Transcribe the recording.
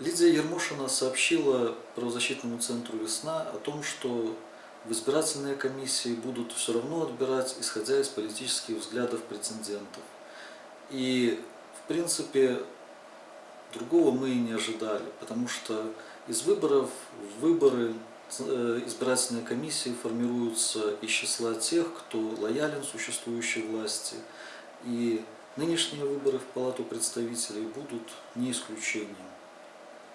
Лидия Ермошина сообщила правозащитному центру «Весна» о том, что в избирательные комиссии будут все равно отбирать, исходя из политических взглядов претендентов. И, в принципе, другого мы и не ожидали, потому что из выборов в выборы э, избирательные комиссии формируются из числа тех, кто лоялен существующей власти. И нынешние выборы в Палату представителей будут не исключением.